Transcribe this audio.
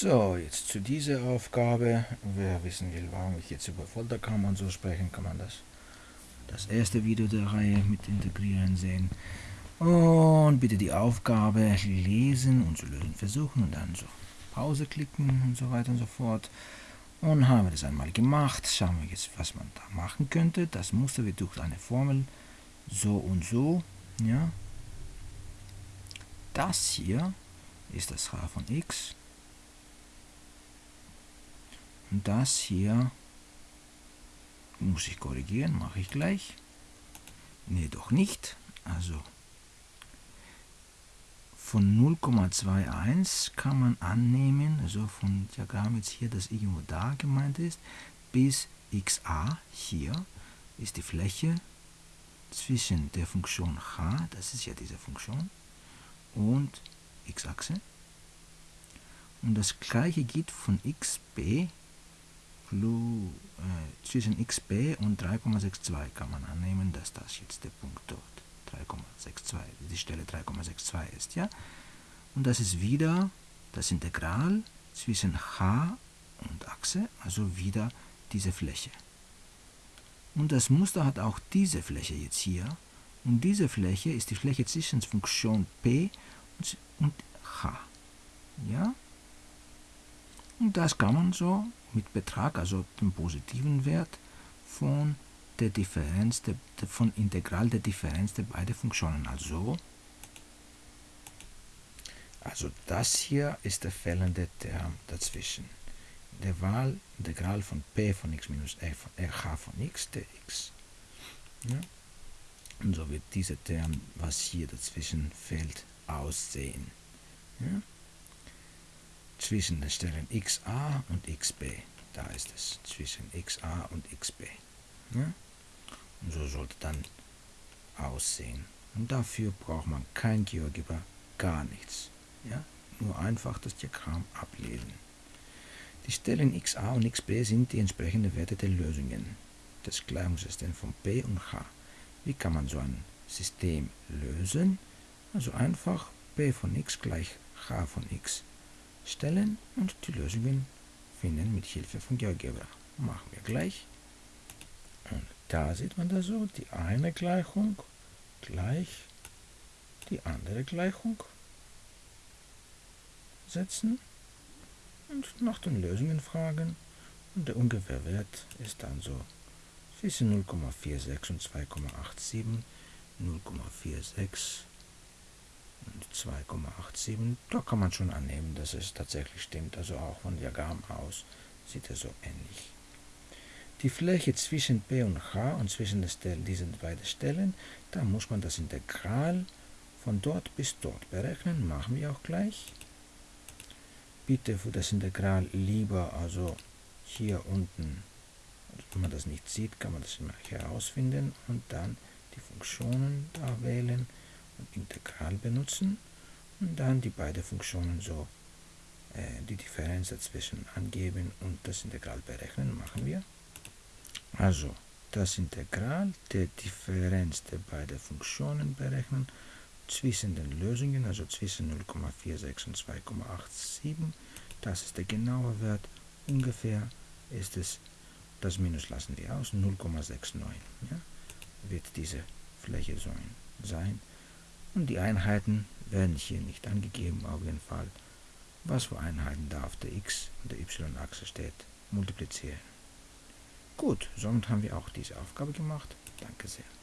So, jetzt zu dieser Aufgabe. Wer wissen will, warum ich jetzt über Folterkammer und so sprechen, kann man das das erste Video der Reihe mit integrieren sehen. Und bitte die Aufgabe lesen und zu lösen versuchen und dann so Pause klicken und so weiter und so fort. Und haben wir das einmal gemacht, schauen wir jetzt, was man da machen könnte. Das Muster wird durch eine Formel so und so. Ja. Das hier ist das h von x das hier muss ich korrigieren, mache ich gleich. Ne, doch nicht. Also von 0,21 kann man annehmen, also von Diagramm jetzt hier, das irgendwo da gemeint ist, bis xa hier ist die Fläche zwischen der Funktion h, das ist ja diese Funktion, und x-Achse. Und das gleiche geht von xb Blue, äh, zwischen xb und 3,62 kann man annehmen, dass das jetzt der Punkt dort 3,62, die Stelle 3,62 ist, ja. Und das ist wieder das Integral zwischen h und Achse, also wieder diese Fläche. Und das Muster hat auch diese Fläche jetzt hier. Und diese Fläche ist die Fläche zwischen Funktion p und h. Ja? Und das kann man so mit Betrag, also dem positiven Wert von der Differenz, der, von Integral der Differenz der beiden Funktionen. Also, also das hier ist der fehlende Term dazwischen. Der Wahlintegral von p von x minus r von h von x, der x. Ja? Und so wird dieser Term, was hier dazwischen fehlt, aussehen. Ja? Zwischen den Stellen xa und xb. Da ist es, zwischen xa und xb. Ja? Und so sollte dann aussehen. Und dafür braucht man kein GeoGebra, gar nichts. Ja? Nur einfach das Diagramm ablesen. Die Stellen xa und xb sind die entsprechenden Werte der Lösungen des Gleichungssystems von p und h. Wie kann man so ein System lösen? Also einfach p von x gleich h von x stellen und die Lösungen finden mit Hilfe von GeoGebra. Machen wir gleich. Und da sieht man das so, die eine Gleichung gleich die andere Gleichung setzen und nach den Lösungen fragen und der ungefähre Wert ist dann so zwischen 0,46 und 2,87 0,46 2,87. Da kann man schon annehmen, dass es tatsächlich stimmt. Also auch von Diagramm aus sieht er so ähnlich. Die Fläche zwischen P und H und zwischen diesen beiden Stellen, da muss man das Integral von dort bis dort berechnen. Machen wir auch gleich. Bitte für das Integral lieber also hier unten, wenn man das nicht sieht, kann man das immer herausfinden und dann die Funktionen da wählen und Integral benutzen und dann die beiden Funktionen so äh, die Differenz dazwischen angeben und das Integral berechnen, machen wir. Also das Integral der Differenz der beiden Funktionen berechnen zwischen den Lösungen, also zwischen 0,46 und 2,87. Das ist der genaue Wert. Ungefähr ist es, das Minus lassen wir aus, 0,69. Ja, wird diese Fläche sein. Und die Einheiten werden hier nicht angegeben, auf jeden Fall. Was für Einheiten da auf der x- und der y-Achse steht, multiplizieren. Gut, somit haben wir auch diese Aufgabe gemacht. Danke sehr.